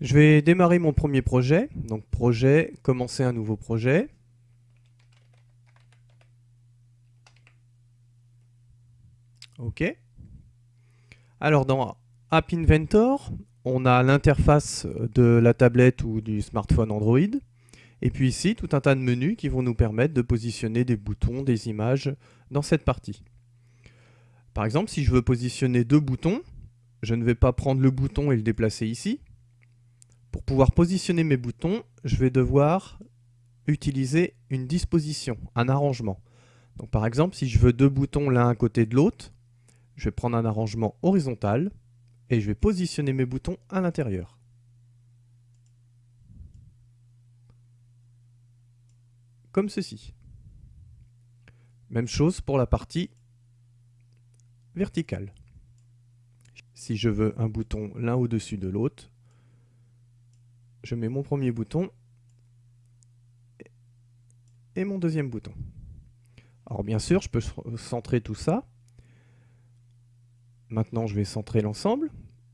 Je vais démarrer mon premier projet. Donc projet, commencer un nouveau projet. OK. Alors dans App Inventor, on a l'interface de la tablette ou du smartphone Android. Et puis ici, tout un tas de menus qui vont nous permettre de positionner des boutons, des images dans cette partie. Par exemple, si je veux positionner deux boutons, je ne vais pas prendre le bouton et le déplacer ici. Pour pouvoir positionner mes boutons, je vais devoir utiliser une disposition, un arrangement. Par exemple, si je veux deux boutons l'un à côté de l'autre, je vais prendre un arrangement horizontal et je vais positionner mes boutons à l'intérieur. Comme ceci. Même chose pour la partie verticale. Si je veux un bouton l'un au-dessus de l'autre, je mets mon premier bouton et mon deuxième bouton. Alors bien sûr, je peux centrer tout ça. Maintenant, je vais centrer l'ensemble.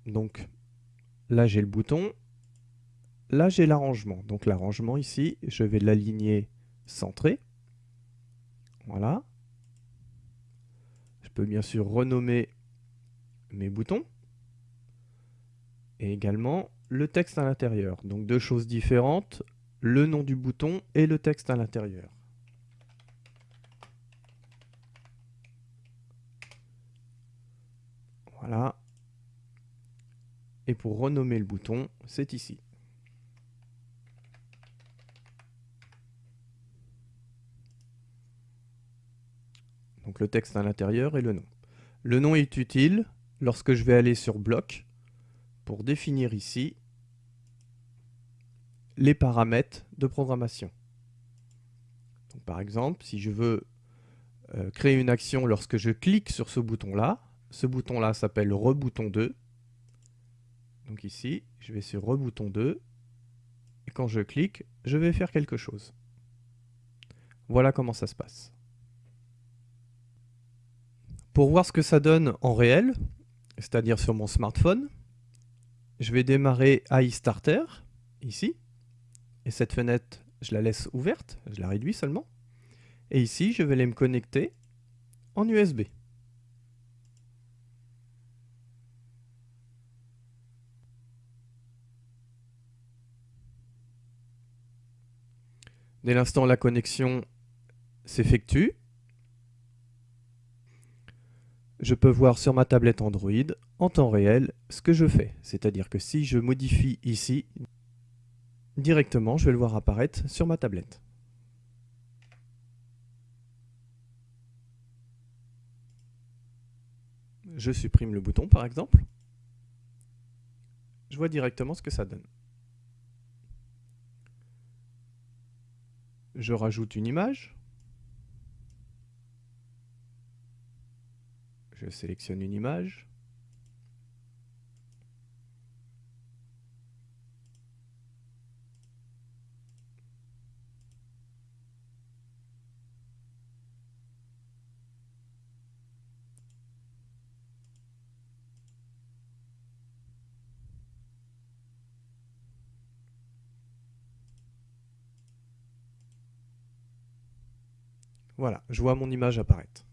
Donc là, j'ai le bouton. Là, j'ai l'arrangement. Donc l'arrangement ici, je vais l'aligner centré. Voilà. Je peux bien sûr renommer mes boutons. Et également le texte à l'intérieur. Donc deux choses différentes, le nom du bouton et le texte à l'intérieur. Voilà. Et pour renommer le bouton, c'est ici. Donc le texte à l'intérieur et le nom. Le nom est utile lorsque je vais aller sur bloc pour définir ici les paramètres de programmation. par exemple, si je veux euh, créer une action lorsque je clique sur ce bouton-là, ce bouton-là s'appelle rebouton 2. Donc ici, je vais sur rebouton 2, et quand je clique, je vais faire quelque chose. Voilà comment ça se passe. Pour voir ce que ça donne en réel, c'est-à-dire sur mon smartphone, je vais démarrer AI Starter, ici. Et cette fenêtre, je la laisse ouverte, je la réduis seulement. Et ici, je vais aller me connecter en USB. Dès l'instant la connexion s'effectue, je peux voir sur ma tablette Android en temps réel ce que je fais. C'est-à-dire que si je modifie ici, directement, je vais le voir apparaître sur ma tablette. Je supprime le bouton par exemple. Je vois directement ce que ça donne. Je rajoute une image. Je sélectionne une image. Voilà, je vois mon image apparaître.